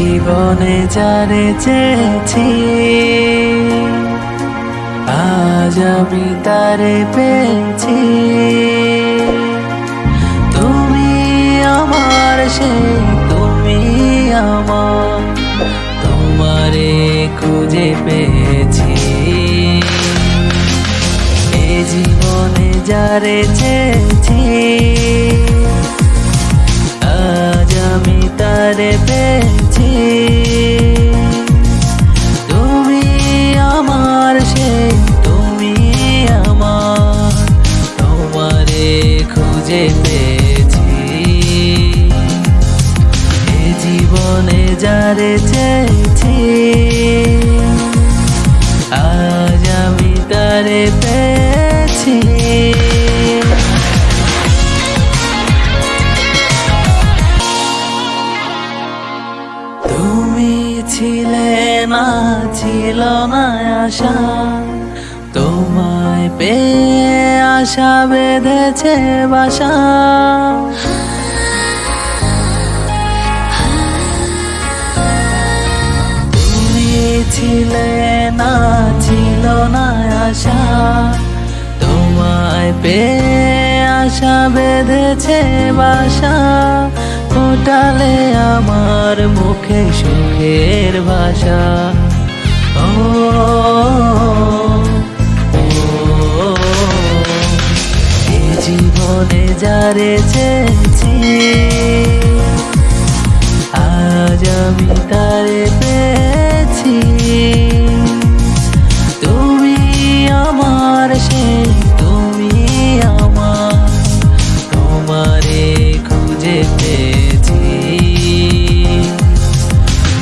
জীবনে যারে চেয়েছি, আজ আমি তারে পেয়েছি। তুমি আমার সেই তুমি আমার, তোমারে খুঁজে পেয়েছি। এ জীবনে যারে চেয়েছি খুঁজে পেয়েছি এ জীবনে যারে চেয়েছি, আজ আমি তারে পেয়েছি। তুমি ছিলে না, ছিল না আশা, তোমায় পেয়ে আশা বেঁধেছে বাসা। তুমি ছিলে না ছিল না আশা। তোমায় পেয়ে আশা বেঁধেছে বাসা। ফোটালে আমার মুখে সুখের ভাষা। ও, জীবনে যারে চেয়েছি। আজ আমি তারে পেয়েছি। তুমি আমার সেই, তুমি আমার, তোমারে খুঁজে পেয়েছি।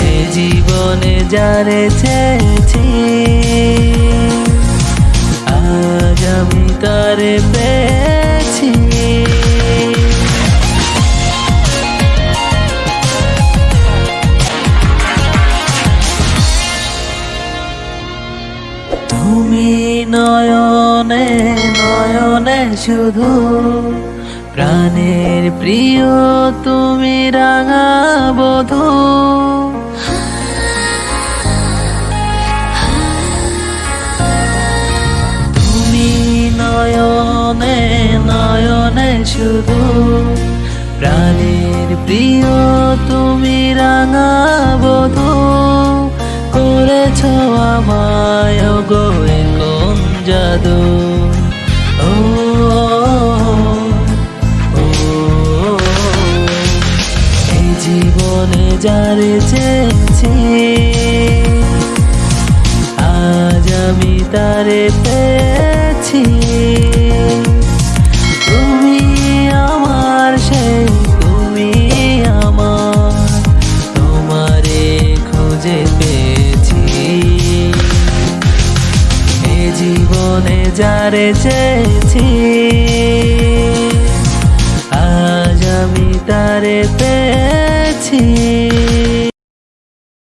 এ জীবনে যারে চেয়েছি তুমি নয়নে নয়নে শুধু প্রাণের প্রিয়, তুমি রাঙা বধূ। তুমি নয়নে নয়নে শুধু প্রাণের প্রিয়, তুমি রাঙা জীবনে যারে চেয়েছি আজ আমি তারে পেয়েছি জীবনে যারে চেয়েছি।